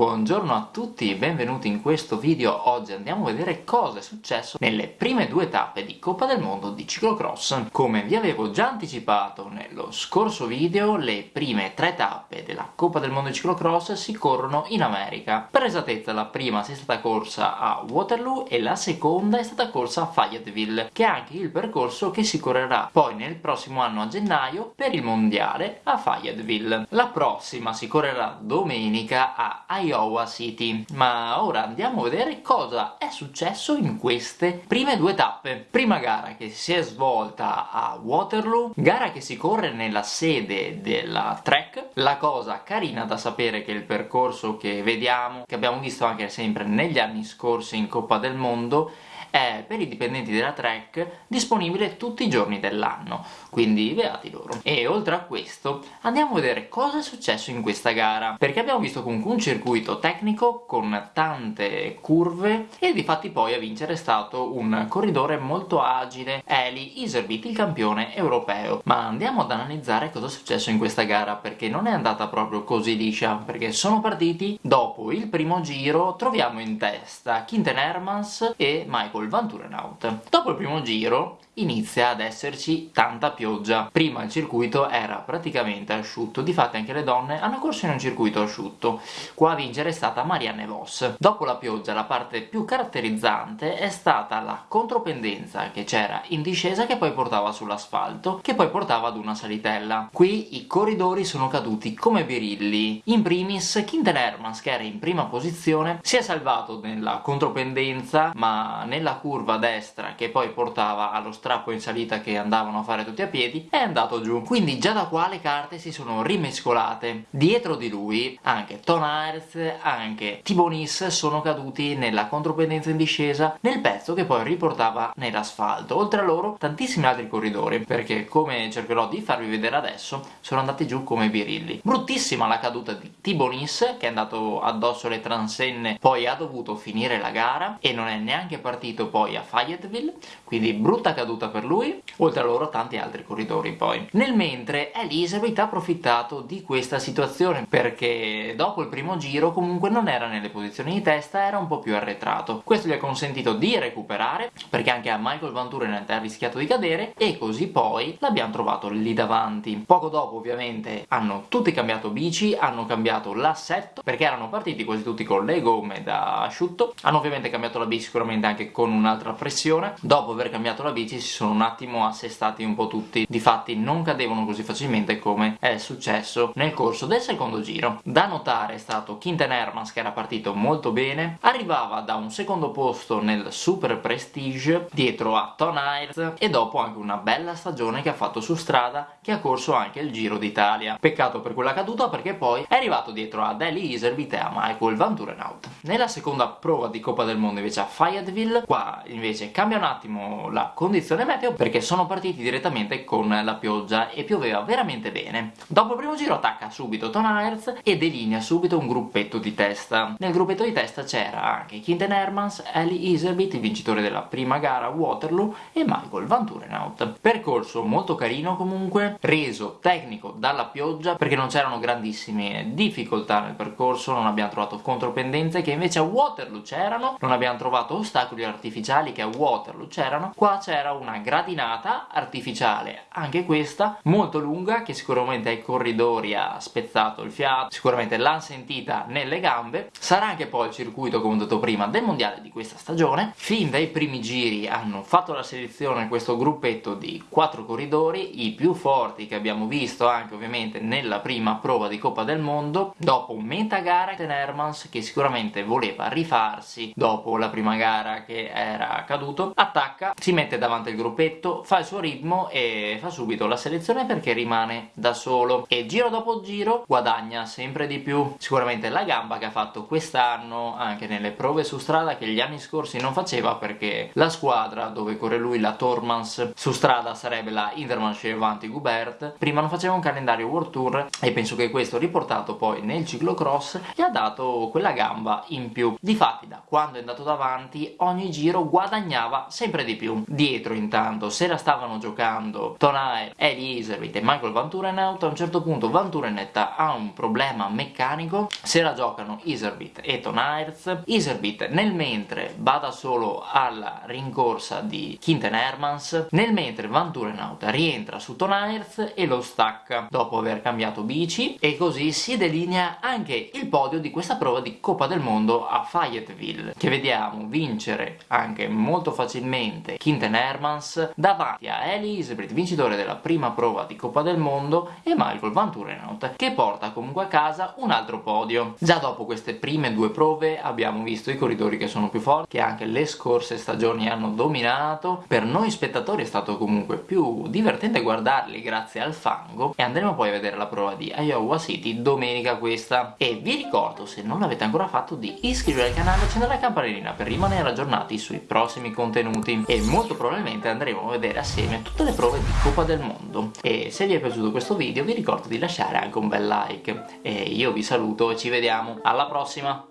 Buongiorno a tutti benvenuti in questo video. Oggi andiamo a vedere cosa è successo nelle prime due tappe di Coppa del Mondo di ciclocross. Come vi avevo già anticipato nello scorso video, le prime tre tappe della Coppa del Mondo di ciclocross si corrono in America. Per esattezza la prima si è stata corsa a Waterloo e la seconda è stata corsa a Fayetteville, che è anche il percorso che si correrà poi nel prossimo anno a gennaio per il mondiale a Fayetteville. La prossima si correrà domenica a Iowa City. Ma ora andiamo a vedere cosa è successo in queste prime due tappe. Prima gara che si è svolta a Waterloo, gara che si corre nella sede della track. La cosa carina da sapere che il percorso che vediamo, che abbiamo visto anche sempre negli anni scorsi in Coppa del Mondo, è per i dipendenti della track disponibile tutti i giorni dell'anno, quindi beati loro. E oltre a questo andiamo a vedere cosa è successo in questa gara, perché abbiamo visto comunque un circuito tecnico con tante curve e di fatti poi a vincere è stato un corridore molto agile, Eli Iserbit, il campione europeo. Ma andiamo ad analizzare cosa è successo in questa gara, perché non è andata proprio così liscia, perché sono partiti dopo il primo giro, troviamo in testa Quinten Hermans e Michael col Vanturenaut. Dopo il primo giro inizia ad esserci tanta pioggia. Prima il circuito era praticamente asciutto, difatti anche le donne hanno corso in un circuito asciutto. Qua a vincere è stata Marianne Voss. Dopo la pioggia la parte più caratterizzante è stata la contropendenza che c'era in discesa che poi portava sull'asfalto, che poi portava ad una salitella. Qui i corridori sono caduti come birilli. In primis Quinten Hermans, che era in prima posizione, si è salvato nella contropendenza, ma nella curva destra che poi portava allo strappo in salita che andavano a fare tutti a piedi, è andato giù. Quindi già da qua le carte si sono rimescolate. Dietro di lui anche Ton Aerts, anche Tibonis sono caduti nella contropendenza in discesa nel pezzo che poi riportava nell'asfalto. Oltre a loro tantissimi altri corridori, perché come cercherò di farvi vedere adesso, sono andati giù come birilli. Bruttissima la caduta di Tibonis, che è andato addosso alle transenne, poi ha dovuto finire la gara e non è neanche partito poi a Fayetteville, quindi brutta caduta per lui, oltre a loro tanti altri corridori poi. Nel mentre Elizabeth ha approfittato di questa situazione perché dopo il primo giro comunque non era nelle posizioni di testa, era un po' più arretrato. Questo gli ha consentito di recuperare perché anche a Michael Van Turen ha rischiato di cadere e così poi l'abbiamo trovato lì davanti. Poco dopo ovviamente hanno tutti cambiato bici, hanno cambiato l'assetto perché erano partiti quasi tutti con le gomme da asciutto, hanno ovviamente cambiato la bici sicuramente anche con un'altra pressione, dopo aver cambiato la bici si sono un attimo assestati un po' tutti. Difatti non cadevano così facilmente come è successo nel corso del secondo giro. Da notare è stato Quinten Hermans che era partito molto bene. Arrivava da un secondo posto nel Super Prestige dietro a Ton Aerts e dopo anche una bella stagione che ha fatto su strada che ha corso anche il Giro d'Italia. Peccato per quella caduta perché poi è arrivato dietro a Deli Iservit e a Michael Van Turenhout nella seconda prova di Coppa del Mondo invece a Fayetteville qua invece cambia un attimo la condizione meteo perché sono partiti direttamente con la pioggia e pioveva veramente bene. Dopo il primo giro attacca subito Ton Aerts e delinea subito un gruppetto di testa. Nel gruppetto di testa c'era anche Quinten Hermans, Ellie Iserbit, il vincitore della prima gara Waterloo, e Michael Van Turenhout. Percorso molto carino comunque, reso tecnico dalla pioggia perché non c'erano grandissime difficoltà nel percorso, non abbiamo trovato contropendenze che invece a Waterloo c'erano, non abbiamo trovato ostacoli artificiali che a Waterloo c'erano, qua c'era una gradinata artificiale, anche questa molto lunga che sicuramente ai corridori ha spezzato il fiato, sicuramente l'hanno sentita nelle gambe, sarà anche poi il circuito come ho detto prima del mondiale di questa stagione, fin dai primi giri hanno fatto la selezione questo gruppetto di quattro corridori, i più forti che abbiamo visto anche ovviamente nella prima prova di Coppa del Mondo, dopo metà gara Ten Hermans che sicuramente voleva rifarsi dopo la prima gara che era caduto, attacca, si mette davanti il gruppetto, fa il suo ritmo e fa subito la selezione perché rimane da solo e giro dopo giro guadagna sempre di più. Sicuramente la gamba che ha fatto quest'anno anche nelle prove su strada che gli anni scorsi non faceva perché la squadra dove corre lui, la Tormans, su strada sarebbe la Intermarché Avanti Gubert, prima non faceva un calendario World Tour e penso che questo riportato poi nel ciclocross gli ha dato quella gamba in più. Difatti da quando è andato davanti ogni giro giro guadagnava sempre di più. Dietro intanto se la stavano giocando Tonair, Eli Iservit e Michael Van Turenhout, a un certo punto Van Turenhout ha un problema meccanico, se la giocano Iservit e Tonairz, Iservit nel mentre bada solo alla rincorsa di Quinten Hermans, nel mentre Van Turenhout rientra su Tonairz e lo stacca dopo aver cambiato bici e così si delinea anche il podio di questa prova di Coppa del Mondo a Fayetteville che vediamo vincere anche molto facilmente Quinten Hermans davanti a Eli Isbrit vincitore della prima prova di Coppa del Mondo e Michael Van Turenhout che porta comunque a casa un altro podio. Già dopo queste prime due prove abbiamo visto i corridori che sono più forti che anche le scorse stagioni hanno dominato. Per noi spettatori è stato comunque più divertente guardarli grazie al fango e andremo poi a vedere la prova di Iowa City domenica questa. E vi ricordo se non l'avete ancora fatto di iscrivervi al canale e accendere la campanellina per rimanere aggiornati sui prossimi contenuti e molto probabilmente andremo a vedere assieme tutte le prove di Coppa del Mondo. E se vi è piaciuto questo video vi ricordo di lasciare anche un bel like. E io vi saluto e ci vediamo. Alla prossima